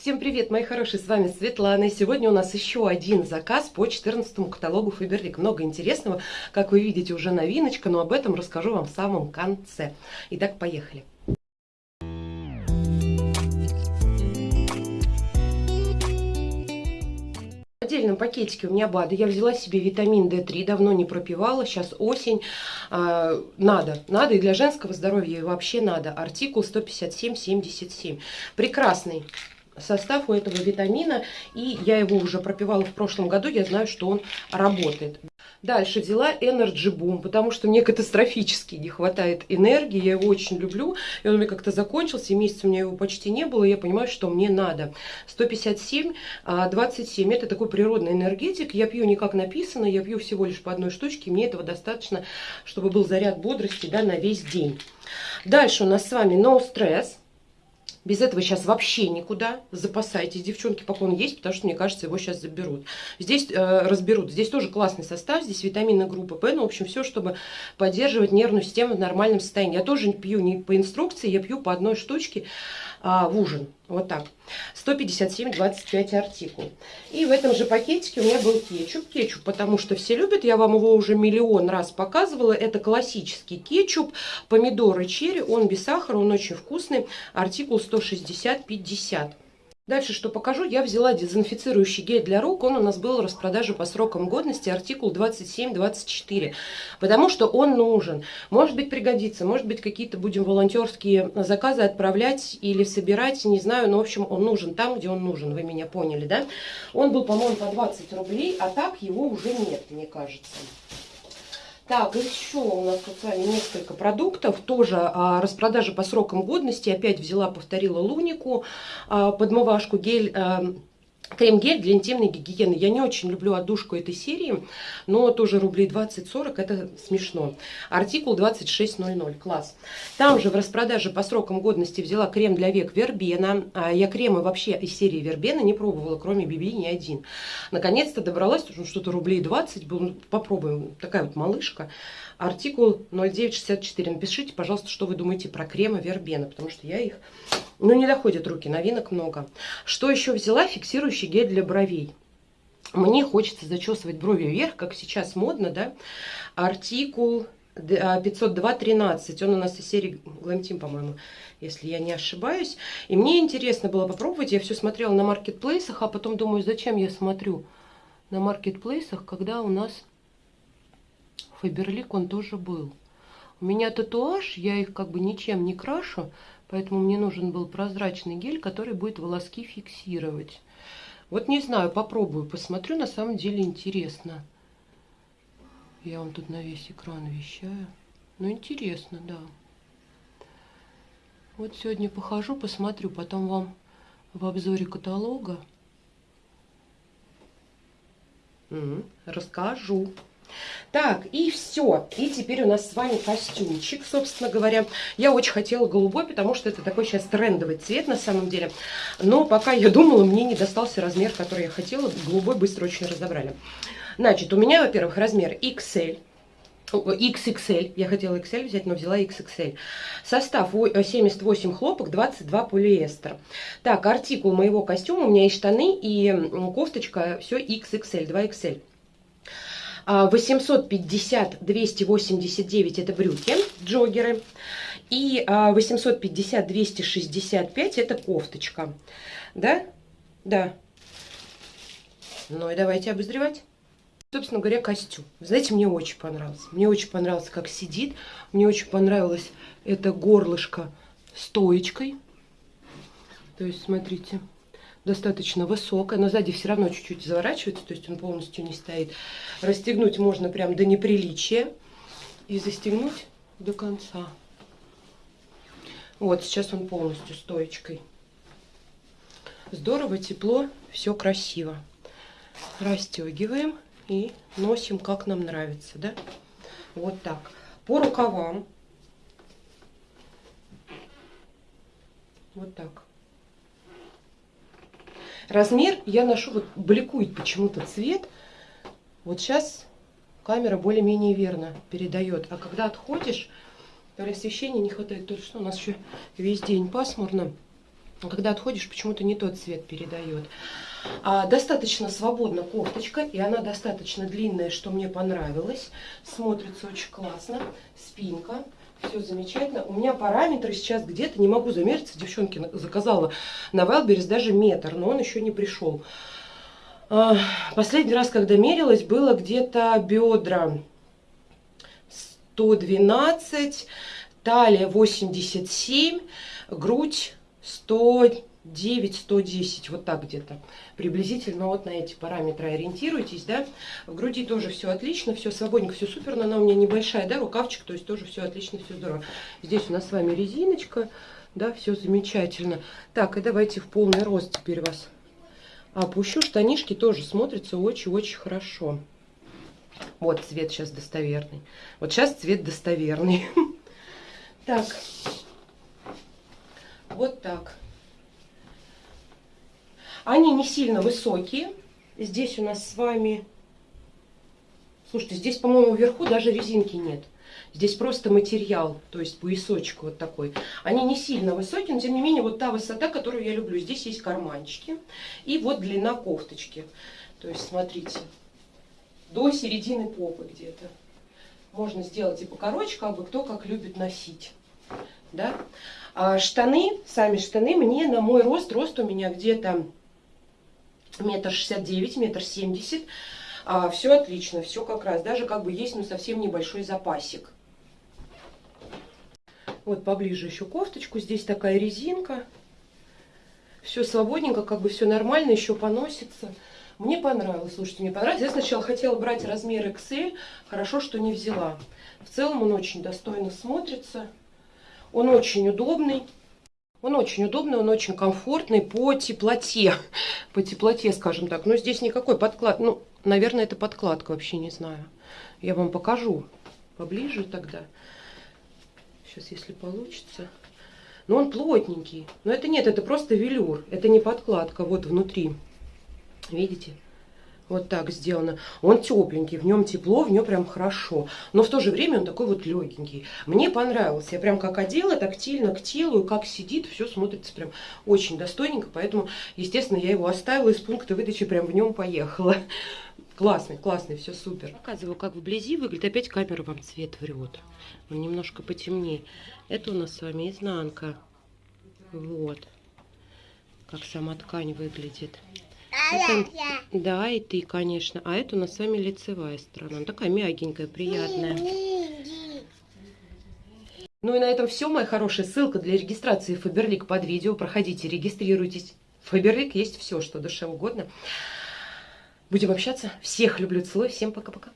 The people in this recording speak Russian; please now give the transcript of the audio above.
Всем привет, мои хорошие, с вами Светлана. И сегодня у нас еще один заказ по 14 каталогу Фаберлик. Много интересного, как вы видите, уже новиночка, но об этом расскажу вам в самом конце. Итак, поехали. Отдельном пакетике у меня БАДы. Я взяла себе витамин D3, давно не пропивала, сейчас осень. А, надо, надо и для женского здоровья и вообще надо. Артикул 157-77. Прекрасный состав у этого витамина, и я его уже пропивала в прошлом году, я знаю, что он работает. Дальше взяла Energy Boom, потому что мне катастрофически не хватает энергии, я его очень люблю, и он у меня как-то закончился, и месяц у меня его почти не было, и я понимаю, что мне надо. 157, 27, а, это такой природный энергетик, я пью не как написано, я пью всего лишь по одной штучке, мне этого достаточно, чтобы был заряд бодрости да, на весь день. Дальше у нас с вами No Stress, без этого сейчас вообще никуда. Запасайтесь, девчонки, пока он есть, потому что, мне кажется, его сейчас заберут. Здесь э, разберут. Здесь тоже классный состав, здесь витамины группы П. Ну, в общем, все, чтобы поддерживать нервную систему в нормальном состоянии. Я тоже пью не по инструкции, я пью по одной штучке а, в ужин. Вот так. 157,25 артикул. И в этом же пакетике у меня был кетчуп. Кетчуп, потому что все любят. Я вам его уже миллион раз показывала. Это классический кетчуп. Помидоры черри. Он без сахара, он очень вкусный. Артикул 160,50. Дальше, что покажу, я взяла дезинфицирующий гель для рук. Он у нас был в распродаже по срокам годности, артикул 27-24. Потому что он нужен. Может быть, пригодится. Может быть, какие-то будем волонтерские заказы отправлять или собирать. Не знаю, но, в общем, он нужен там, где он нужен. Вы меня поняли, да? Он был, по-моему, по 20 рублей, а так его уже нет, мне кажется. Так, еще у нас тут с вами несколько продуктов. Тоже а, распродажа по срокам годности. Опять взяла, повторила лунику, а, подмывашку, гель... А, Крем-гель для интимной гигиены. Я не очень люблю отдушку этой серии, но тоже рублей 20-40, это смешно. Артикул 2600, класс. Там же в распродаже по срокам годности взяла крем для век Вербена. А я кремы вообще из серии Вербена не пробовала, кроме Биби ни один. Наконец-то добралась, что-то рублей 20 был. Попробуем. Такая вот малышка. Артикул 0964. Напишите, пожалуйста, что вы думаете про кремы Вербена, потому что я их ну, не доходят руки, новинок много. Что еще взяла? Фиксирующий гель для бровей. Мне хочется зачесывать брови вверх, как сейчас модно, да? Артикул 502.13. Он у нас из серии Glam по-моему, если я не ошибаюсь. И мне интересно было попробовать. Я все смотрела на маркетплейсах, а потом думаю, зачем я смотрю на маркетплейсах, когда у нас Фаберлик он тоже был. У меня татуаж, я их как бы ничем не крашу, Поэтому мне нужен был прозрачный гель, который будет волоски фиксировать. Вот не знаю, попробую, посмотрю. На самом деле интересно. Я вам тут на весь экран вещаю. Ну, интересно, да. Вот сегодня похожу, посмотрю, потом вам в обзоре каталога расскажу. Так, и все. И теперь у нас с вами костюмчик, собственно говоря. Я очень хотела голубой, потому что это такой сейчас трендовый цвет на самом деле. Но пока я думала, мне не достался размер, который я хотела. Голубой быстро очень разобрали. Значит, у меня, во-первых, размер XL. XXL. Я хотела XL взять, но взяла XXL. Состав 78 хлопок, 22 полиэстер. Так, артикул моего костюма. У меня есть штаны и кофточка. Все XXL, 2XL. 850 289 это брюки, джогеры. И 850 265 это кофточка. Да? Да. Ну и давайте обозревать. Собственно говоря, костюм. Знаете, мне очень понравился. Мне очень понравился, как сидит. Мне очень понравилось это горлышко стоечкой. То есть, смотрите, достаточно высокая, но сзади все равно чуть-чуть заворачивается, то есть он полностью не стоит. Расстегнуть можно прям до неприличия и застегнуть до конца. Вот, сейчас он полностью стоечкой. Здорово, тепло, все красиво. Расстегиваем и носим, как нам нравится, да? Вот так. По рукавам. Вот так. Размер я ношу, вот бликует почему-то цвет. Вот сейчас камера более-менее верно передает. А когда отходишь, то освещения не хватает. То что у нас еще весь день пасмурно. когда отходишь, почему-то не тот цвет передает. А, достаточно свободна кофточка, и она достаточно длинная, что мне понравилось. Смотрится очень классно. Спинка. Все замечательно. У меня параметры сейчас где-то, не могу замериться, девчонки заказала на Wildberries даже метр, но он еще не пришел. А, последний раз, когда мерилась, было где-то бедра 112, талия 87, грудь 109-110, вот так где-то. Приблизительно вот на эти параметры ориентируйтесь, да. В груди тоже все отлично, все свободненько, все супер, но она у меня небольшая, да, рукавчик, то есть тоже все отлично, все здорово. Здесь у нас с вами резиночка, да, все замечательно. Так, и давайте в полный рост теперь вас опущу. Штанишки тоже смотрятся очень-очень хорошо. Вот цвет сейчас достоверный. Вот сейчас цвет достоверный. Так, вот так. Они не сильно высокие. Здесь у нас с вами... Слушайте, здесь, по-моему, вверху даже резинки нет. Здесь просто материал, то есть поясочек вот такой. Они не сильно высокие, но тем не менее вот та высота, которую я люблю. Здесь есть карманчики и вот длина кофточки. То есть смотрите, до середины попы где-то. Можно сделать и покороче, как бы кто как любит носить. Да? А штаны, сами штаны, мне на мой рост, рост у меня где-то метр шестьдесят девять, метр семьдесят. А, все отлично, все как раз. Даже как бы есть, ну, совсем небольшой запасик. Вот поближе еще кофточку. Здесь такая резинка. Все свободненько, как бы все нормально, еще поносится. Мне понравилось, слушайте, мне понравилось. Я сначала хотела брать размер XL, хорошо, что не взяла. В целом он очень достойно смотрится. Он очень удобный. Он очень удобный, он очень комфортный по теплоте. По теплоте, скажем так. Но здесь никакой подклад. Ну, наверное, это подкладка, вообще не знаю. Я вам покажу поближе тогда. Сейчас, если получится. Но он плотненький. Но это нет, это просто велюр. Это не подкладка. Вот внутри. Видите? Вот так сделано. Он тепленький, в нем тепло, в нем прям хорошо. Но в то же время он такой вот легенький. Мне понравился. Я прям как одела, тактильно к телу, как сидит, все смотрится прям очень достойненько. Поэтому, естественно, я его оставила из пункта выдачи, прям в нем поехала. Классный, классный, все супер. Показываю, как вблизи выглядит. Опять камера вам цвет врет. Он немножко потемнее. Это у нас с вами изнанка. Вот. Как сама ткань выглядит. Это, да, и ты, конечно. А это у нас с вами лицевая сторона. Она такая мягенькая, приятная. Ну и на этом все, моя хорошая. Ссылка для регистрации Фаберлик под видео. Проходите, регистрируйтесь. Фаберлик есть все, что душе угодно. Будем общаться. Всех люблю, целую. Всем пока-пока.